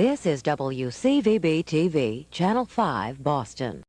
This is WCVB-TV, Channel 5, Boston.